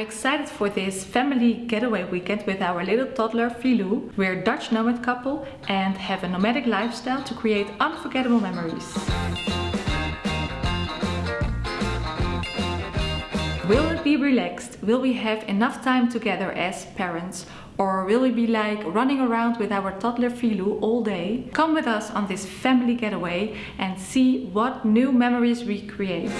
Excited for this family getaway weekend with our little toddler Filou. We're a Dutch nomad couple and have a nomadic lifestyle to create unforgettable memories. Will it be relaxed? Will we have enough time together as parents? Or will we be like running around with our toddler Filou all day? Come with us on this family getaway and see what new memories we create.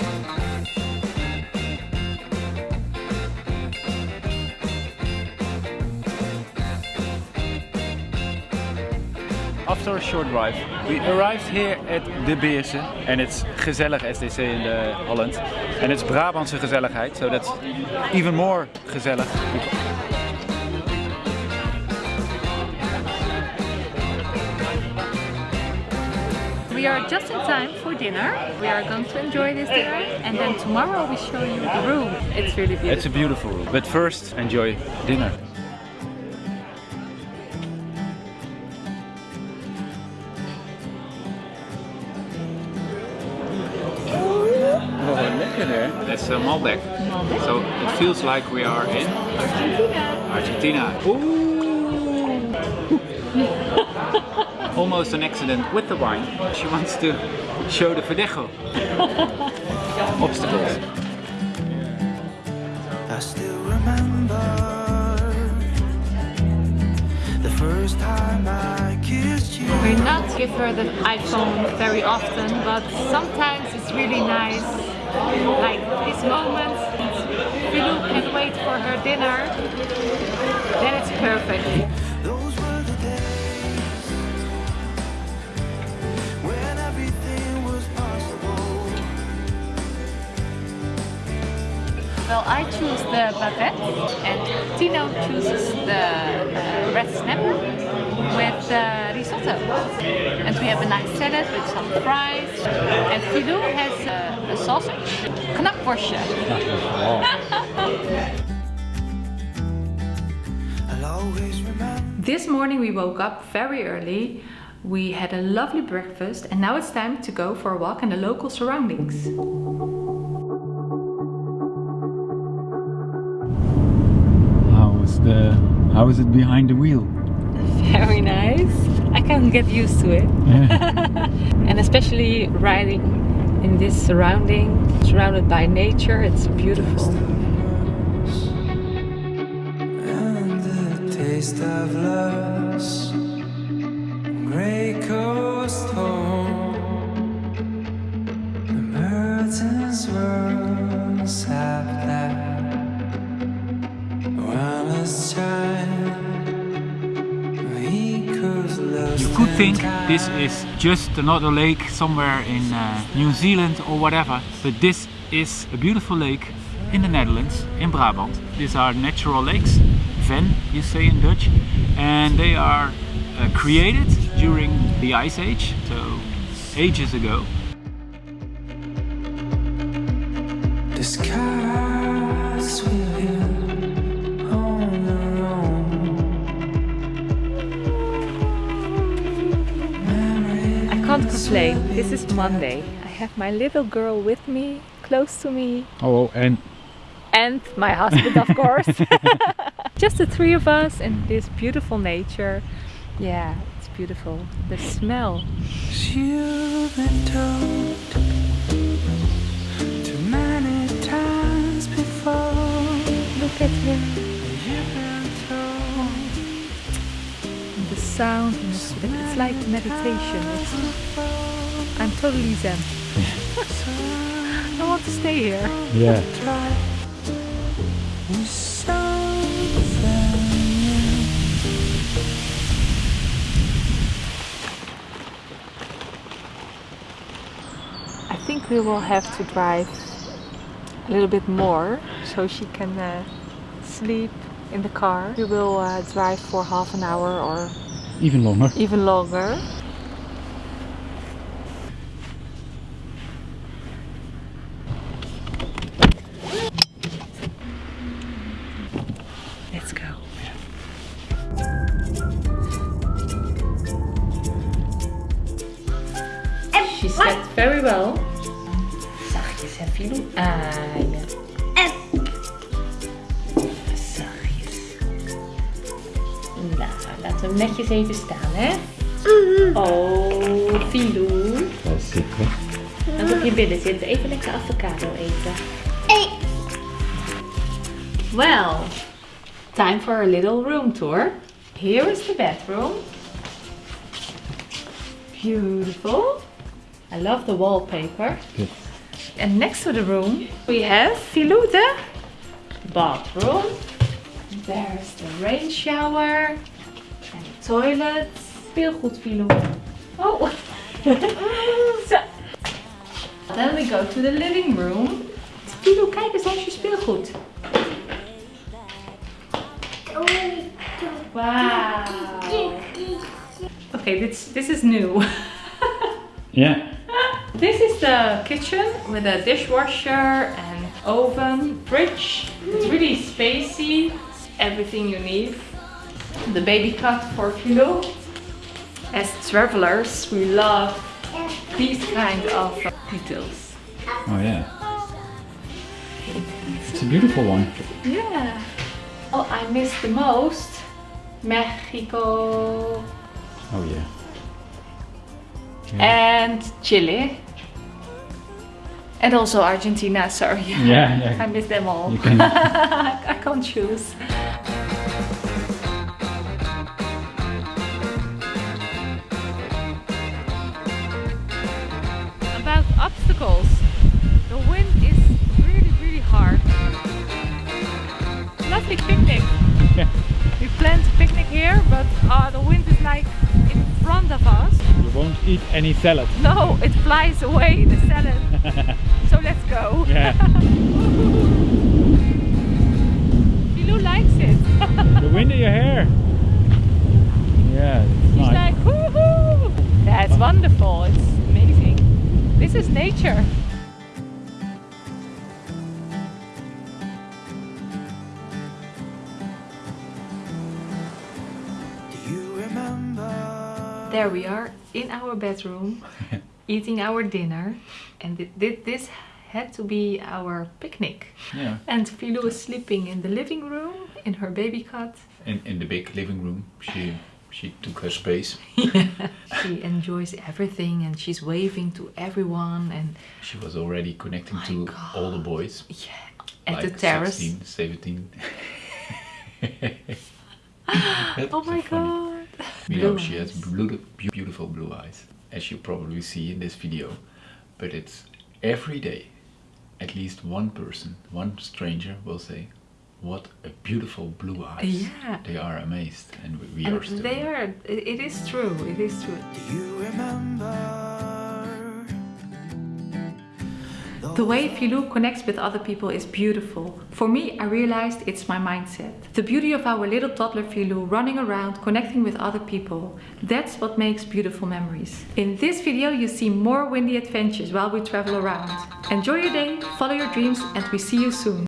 After a short drive, we arrived here at De Beerse and it's gezellig as they say in the Holland. And it's Brabantse gezelligheid, so that's even more gezellig. We are just in time for dinner. We are going to enjoy this dinner and then tomorrow we show you the room. It's really beautiful. It's a beautiful room. But first, enjoy dinner. That's a Malbec. Malbec. So it feels like we are in Argentina. Argentina. Ooh. Almost an accident with the wine. She wants to show the Verdejo. Obstacles. I still remember the first time I kissed you. We not give her the iPhone very often, but sometimes it's really nice. Like this moment, Filou can wait for her dinner, then it's perfect. Those were the days when everything was possible. Well, I choose the baguette and Tino chooses the uh, red snapper with uh, risotto. And we have a nice salad with some fries. And has uh, a sausage, knakworstje. I'll always remember. This morning we woke up very early. We had a lovely breakfast and now it's time to go for a walk in the local surroundings. How is the how is it behind the wheel? Very nice. I can get used to it. and especially riding in this surrounding, surrounded by nature, it's beautiful. And the taste of loss. Grey coast home. The mountains were sap think this is just another lake somewhere in uh, New Zealand or whatever, but this is a beautiful lake in the Netherlands, in Brabant. These are natural lakes, ven you say in Dutch, and they are uh, created during the Ice Age, so ages ago. The skies This is Monday. I have my little girl with me, close to me, Oh, and and my husband, of course. Just the three of us in this beautiful nature. Yeah, it's beautiful. The smell. you've been told too many times before. Look at him. You've been told The sound. it's like meditation. It's, I'm totally zen. I want to stay here. yeah. I think we will have to drive a little bit more so she can uh, sleep in the car. We will uh, drive for half an hour or Even longer. even longer. Very well. Zachtjes hè, filo. doen. En. Zachtjes. Nou, laten we hem netjes even staan, hè? Mhm. Oh, Filou. Dat is zeker. Als je binnen even lekker avocado eten. Hey. Well, time for a little room tour. Here is the bathroom. Beautiful. I love the wallpaper. Good. And next to the room, we have Filou the bathroom. There's the rain shower and the toilet. Speelgoed, Filou. Oh. Zo. Then we go to the living room. Filou, kijk eens, daar is je speelgoed. Wow. Okay, this this is new. Yeah. This is the kitchen with a dishwasher and oven, fridge. It's really spacey. Everything you need. The baby cot for Filou. As travelers, we love these kind of details. Oh yeah. It's a beautiful one. Yeah. Oh, I miss the most Mexico Oh yeah. And Chile. And also Argentina, sorry. Yeah, yeah. I miss them all. You can- I can't choose. About obstacles. The wind is really, really hard. Lovely picnic. Yeah. We planned a picnic here, but uh, the wind is like in front of us. You won't eat any salad. No, it flies away, the salad. so let's go. Yeah. Filou likes it. the wind in your hair. Yeah. It's He's nice. like, woohoo! Yeah, it's wonderful. It's amazing. This is nature. There we are in our bedroom, eating our dinner, and thi- thi- this had to be our picnic. yeah. And Filou is sleeping in the living room in her baby cot. In in the big living room, she she took her space. yeah. She enjoys everything and she's waving to everyone and She was already connecting to God. all the boys. yeah, at like the terrace. 16, 17. Oh my god. You know, Blue she has blue, beautiful blue eyes, as you probably see in this video. But it's every day, at least one person, one stranger will say, "What a beautiful blue eyes!" Yeah. They are amazed, and we, we And are still. they are, it it is true, it is true. Do you remember? The way Filou connects with other people is beautiful. For me, I realized it's my mindset. The beauty of our little toddler Filou running around, connecting with other people. That's what makes beautiful memories. In this video, you see more windy adventures while we travel around. Enjoy your day, follow your dreams, and we see you soon.